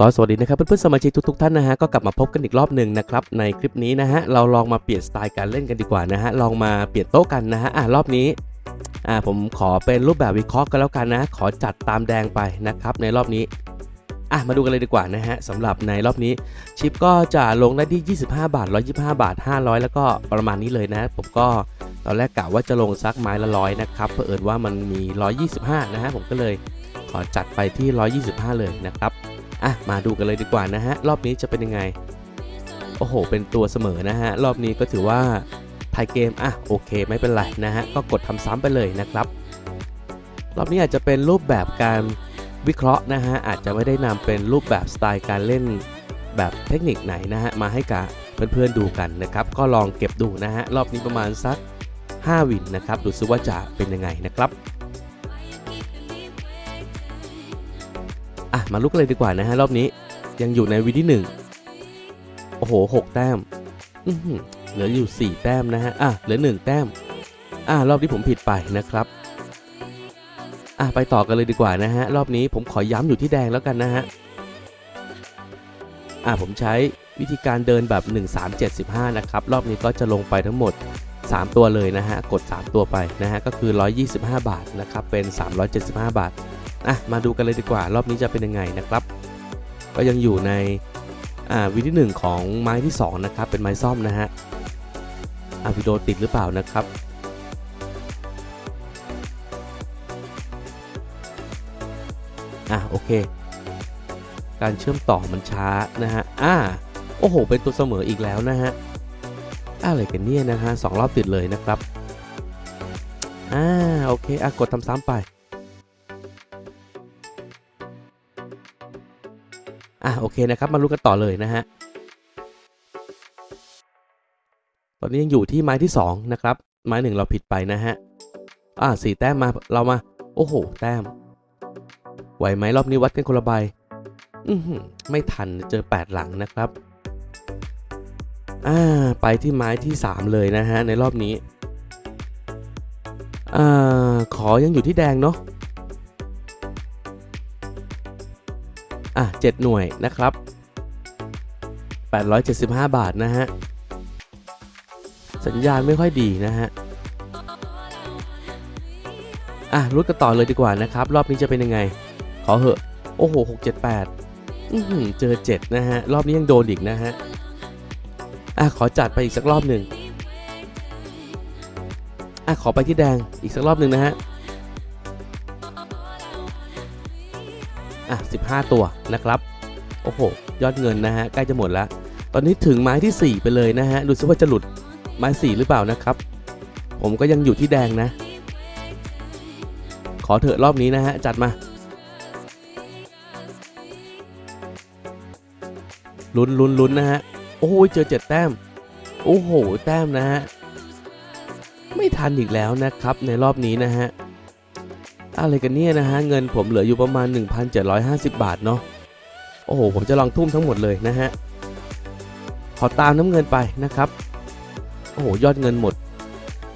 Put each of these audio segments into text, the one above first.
ก็สวัสดีนะครับเพื่อนๆสมาชิกทุกๆท่านนะฮะก็กลับมาพบกันอีกรอบหนึ่งนะครับในคลิปนี้นะฮะเราลองมาเปลี่ยนสไตล์การเล่นกันดีกว่านะฮะลองมาเปลี่ยนโต๊ะกันนะฮะอะรอบนี้อ่าผมขอเป็นรูปแบบวิเคราะห์กันแล้วกันนะ ขอจัดตามแดงไปนะครับในรอบนี้อะมาดูกันเลยดีกว่านะฮะสำหรับในรอบนี้ชิปก็จะลงได้ที่ 25 บาท 125 บาท 500 แล้วก็ประมาณนี้เลยนะ ผมก็ตอนแรกกะว่าจะลงซักไม้ละร้อยนะครับเผอิญว่ามันมี 125 นะฮะผมก็เลยขอจัดไปที่ 125 เลยนะครับ อะมาดูกันเลยดีกว่านะฮะรอบนี้จะเป็นยังไง โอ้โห เป็นตัวเสมอนะฮะรอบนี้ก็ถือว่าไทยเกมอะโอเคไม่เป็นไรนะฮะก็กดทำซ้ำไปเลยนะครับ รอบนี้อาจจะเป็นรูปแบบการวิเคราะห์นะฮะอาจจะไม่ได้นำเป็นรูปแบบสไตล์การเล่นแบบเทคนิคไหนนะฮะมาให้กับเพื่อนๆดูกันนะครับ ก็ลองเก็บดูนะฮะรอบนี้ประมาณสัก 5 วินนะครับดูซิว่าจะเป็นยังไงนะครับ อะ มาลุกเลยดีกว่านะฮะ รอบนี้ยังอยู่ในวีที่หนึ่งโอ้โหหกแต้มอื้อหือเหลืออยู่ 4 แต้มนะฮะ อะ เหลือ 1 แต้ม อะ รอบที่ผมผิดไปนะครับ อะ ไปต่อกันเลยดีกว่านะฮะ รอบนี้ผมขอย้ำอยู่ที่แดงแล้วกันนะฮะ อะ ผมใช้วิธีการเดินแบบ 1375 นะครับ รอบนี้ก็จะลงไปทั้งหมด 3 ตัวเลยนะฮะ กด 3 ตัวไปนะฮะ ก็คือ 125 บาทนะครับ เป็น 375 บาท อะมาดูกันเลยดีกว่ารอบนี้จะเป็นยังไงนะครับ ก็ยังอยู่ในอ่าวิธีหนึ่งของไม้ที่ 2 นะครับ เป็นไม้ซ่อมนะฮะอะวิดีโอติดหรือเปล่านะครับอะโอเค การเชื่อมต่อมันช้านะฮะอ่าโอ้โห เป็นตัวเสมออีกแล้วนะฮะอะไรกันเนี่ยนะฮะสองรอบติดเลยนะครับอ่าโอเคอะกดทำซ้ำไป อะโอเคนะครับมาลุ้กันต่อเลยนะฮะตอนนี้ยังอยู่ที่ไม้ที่ 2 นะครับ ไม้หนึ่งเราผิดไปนะฮะ อ่าสี่แต้มมาเรามา โอ้โห แต้ม ไหวไหมรอบนี้วัดกันคนละใบอือหือไม่ทันเจอ 8 หลังนะครับ อ่า ไปที่ไม้ที่ 3 เลยนะฮะ ในรอบนี้ อ่า ขอยังอยู่ที่แดงเนาะ อะ 7 หน่วยนะครับ 875 บาทนะฮะ สัญญาณไม่ค่อยดีนะฮะ อะรุดกันต่อเลยดีกว่านะครับ รอบนี้จะเป็นยังไง ขอเหอะ โอ้โห 678อือหือเจอ 7 นะฮะ รอบนี้ยังโดนอีกนะฮะ อะ ขอจัดไปอีกสักรอบหนึ่งอะ ขอไปที่แดงอีกสักรอบหนึ่งนะฮะ อะ15 ตัวนะครับโอ้โหยอดเงินนะฮะใกล้จะหมดแล้ว ตอนนี้ถึงไม้ที่ 4 ไปเลยนะฮะดูซิว่าจะหลุดไม้ 4 หรือเปล่านะครับ ผมก็ยังอยู่ที่แดงนะ ขอเถอะรอบนี้นะฮะจัดมาลุ้นลุ้นลุ้นนะฮะโอ้โหเจอ7แต้ม โอ้โห แต้มนะฮะ ไม่ทันอีกแล้วนะครับในรอบนี้นะฮะ อะไรกันเนี่ยนะฮะ เงินผมเหลืออยู่ประมาณ 1,750 บาทเนาะ โอ้โห ผมจะลองทุ่มทั้งหมดเลยนะฮะ ขอตามน้ำเงินไปนะครับ โอ้โห ยอดเงินหมด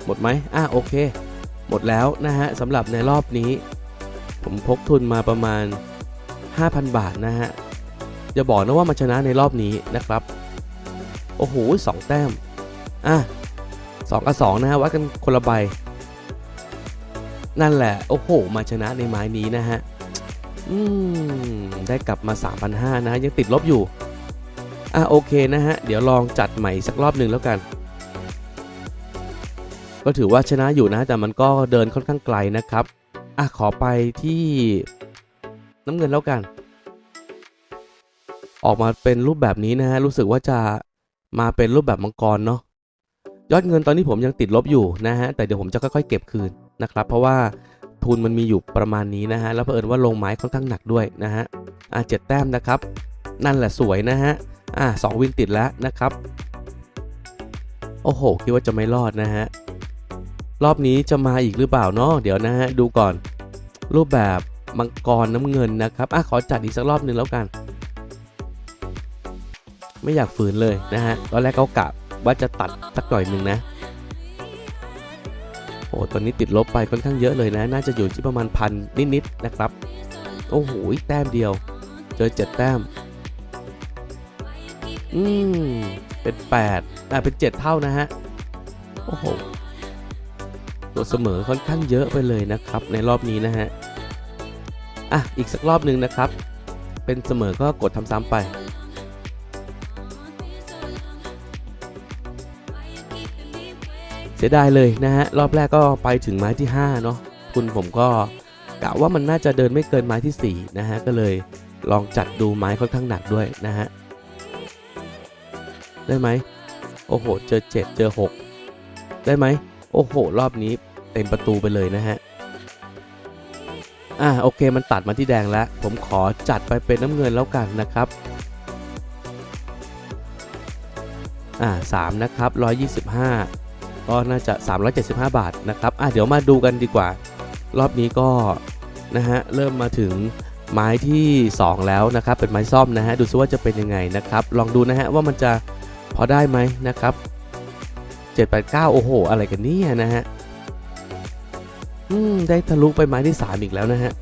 หมดไหมอะโอเค หมดแล้วนะฮะสำหรับในรอบนี้ ผมพกทุนมาประมาณ 5,000 บาทนะฮะ อย่าบอกนะว่ามาชนะในรอบนี้นะครับ โอ้โหสองแต้ม อะสองกับสองนะฮะวัดกันคนละใบ นั่นแหละ โอ้โห มาชนะในไม้นี้นะฮะ อืม ได้กลับมา 3,500 นะ ยังติดลบอยู่ อะโอเคนะฮะ เดี๋ยวลองจัดใหม่สักรอบหนึ่งแล้วกัน ก็ถือว่าชนะอยู่นะ แต่มันก็เดินค่อนข้างไกลนะครับ อะขอไปที่น้ำเงินแล้วกัน ออกมาเป็นรูปแบบนี้นะฮะ รู้สึกว่าจะมาเป็นรูปแบบมังกรเนาะ ยอดเงินตอนนี้ผมยังติดลบอยู่นะฮะ แต่เดี๋ยวผมจะค่อยๆเก็บคืน นะครับ เพราะว่าทุนมันมีอยู่ประมาณนี้นะฮะ แล้วเผอิญว่าลงไม้ค่อนข้างหนักด้วยนะฮะ อะเจ็ดแต้มนะครับ นั่นแหละสวยนะฮะ อะสองวินติดแล้วนะครับ โอ้โห คิดว่าจะไม่รอดนะฮะ รอบนี้จะมาอีกหรือเปล่าเนาะ เดี๋ยวนะฮะ ดูก่อน รูปแบบมังกรน้ำเงินนะครับ อะขอจัดอีกสักรอบหนึ่งแล้วกัน ไม่อยากฝืนเลยนะฮะ ตอนแรกเขากะว่าจะตัดสักหน่อยหนึ่งนะ โอ้ตอนนี้ติดลบไปค่อนข้างเยอะเลยนะ น่าจะอยู่ที่ประมาณพันนิดๆนะครับ โอ้โหแต้มเดียว เจอเจ็ดแต้ม อืม เป็นแปดอ่เป็นเจ็ดเท่านะฮะ โอ้โห ตัวเสมอค่อนข้างเยอะไปเลยนะครับ ในรอบนี้นะฮะ อะ อีกสักรอบหนึ่งนะครับ เป็นเสมอก็กดทำซ้ำไป สียดายเลยนะฮะรอบแรกก็ไปถึงไม้ที่5เนาะทุนผมก็กะว่ามันน่าจะเดินไม่เกินไม้ที่4นะฮะก็เลยลองจัดดูไม้ค่อนข้างหนักด้วยนะฮะได้ไหมโอ้โหเจอ 7 เจอ 6 ได้ไหมโอ้โห รอบนี้เต็มประตูไปเลยนะฮะอ่าโอเคมันตัดมาที่แดงแล้ว ผมขอจัดไปเป็นน้ำเงินแล้วกันนะครับอ่าสามนะครับร้อยยี่สิบห้า ก็น่าจะ 375 บาทนะครับอะเดี๋ยวมาดูกันดีกว่า รอบนี้ก็นะฮะเริ่มมาถึงไม้ที่ 2 แล้วนะครับ เป็นไม้ซ่อมนะฮะดูซิว่าจะเป็นยังไงนะครับ ลองดูนะฮะว่ามันจะพอได้ไหมนะครับ789 โอ้โห อะไรกันเนี่ยนะฮะอืมได้ทะลุไปไม้ที่ 3 อีกแล้วนะฮะ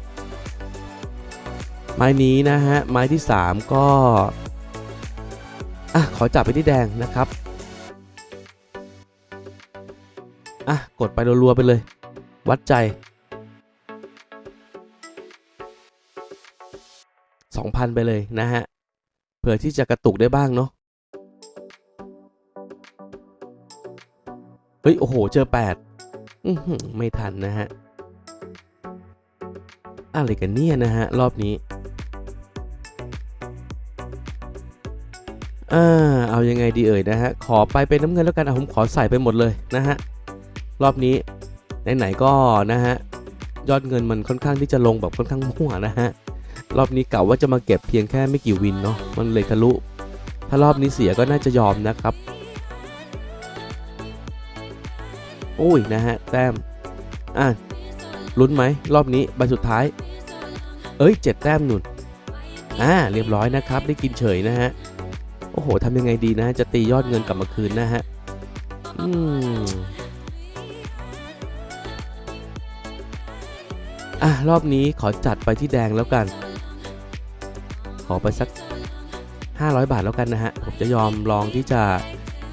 ไม้นี้นะฮะไม้ที่ 3 ก็อะขอจับไปที่แดงนะครับ อะ กดไปรัวๆไปเลย วัดใจ 2,000 ไปเลยนะฮะ เผื่อที่จะกระตุกได้บ้างเนาะ เฮ้ย โอ้โห เจอ 8 อือหือไม่ทันนะฮะ อะไรกันเนี่ยนะฮะ รอบนี้อ่าเอายังไงดีเอ่ยนะฮะ ขอไปเป็นน้ำเงินแล้วกันอะผมขอใส่ไปหมดเลยนะฮะ รอบนี้ไหนๆก็นะฮะยอดเงินมันค่อนข้างที่จะลงแบบค่อนข้างมั่วนะฮะรอบนี้กะว่าจะมาเก็บเพียงแค่ไม่กี่วินเนาะมันเลยทะลุ ถ้ารอบนี้เสียก็น่าจะยอมนะครับโอ้ยนะฮะแต้มอะลุ้นไหมรอบนี้ใบสุดท้าย เอ้ยเจ็ดแต้มหนุนอ่าเรียบร้อยนะครับ ได้กินเฉยนะฮะโอ้โหทำยังไงดีนะ จะตียอดเงินกลับมาคืนนะฮะอืม อะรอบนี้ขอจัดไปที่แดงแล้วกัน ขอไปสัก 500 บาทแล้วกันนะฮะ ผมจะยอมลองที่จะ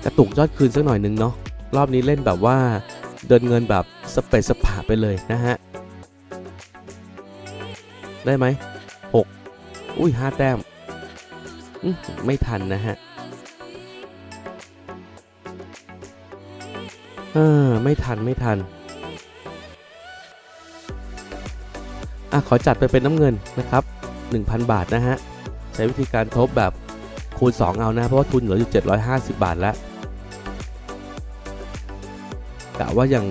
กระตุกยอดคืนสักหน่อยนึงเนาะ รอบนี้เล่นแบบว่าเดินเงินแบบสเปซสปาไปเลยนะฮะ ได้ไหมหกอุ้ยห้าแต้ม ไม่ทันนะฮะเออไม่ทันไม่ทัน อะขอจัดไปเป็นน้ำเงินนะครับ 1,000 บาทนะฮะ ใช้วิธีการทบแบบคูณ 2 เอานะ เพราะว่าทุนเหลืออยู่ 750 บาทแล้วกะว่าอย่าง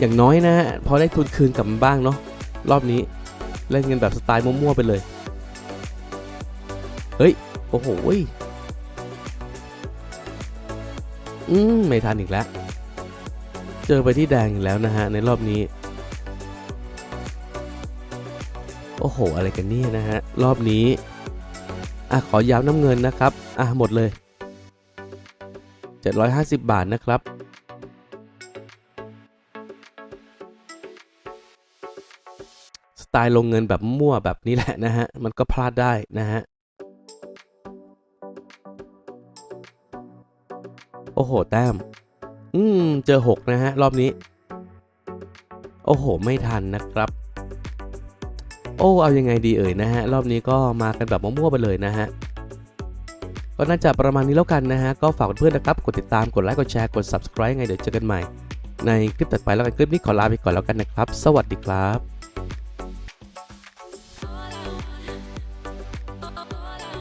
อย่างน้อยนะฮะพอได้ทุนคืนกลับมาบ้างเนาะรอบนี้เล่นกันแบบสไตล์มั่วๆไปเลย เฮ้ย โอ้โหอืมไม่ทันอีกแล้ว เจอไปที่แดงอีกแล้วนะฮะในรอบนี้ อ้โห อะไรกันนี่นะฮะ รอบนี้ อะ ขอย้ำน้ำเงินนะครับ อะ หมดเลย 750 บาทนะครับ สไตล์ลงเงินแบบมั่วแบบนี้แหละนะฮะ มันก็พลาดได้นะฮะ โอ้โห แต้ม อืม เจอ 6 นะฮะ รอบนี้ โอ้โห ไม่ทันนะครับ โอ้เอายังไงดีเอ่ยนะฮะรอบนี้ก็มากันแบบมั่วๆไปเลยนะฮะก็น่าจะประมาณนี้แล้วกันนะฮะก็ฝากเพื่อนๆนะครับกดติดตามกดไลค์กดแชร์กด subscribe ไงเดี๋ยวเจอกันใหม่ ในคลิปต่อไปแล้วกันคลิปนี้ขอลาไปก่อนแล้วกันนะครับ สวัสดีครับ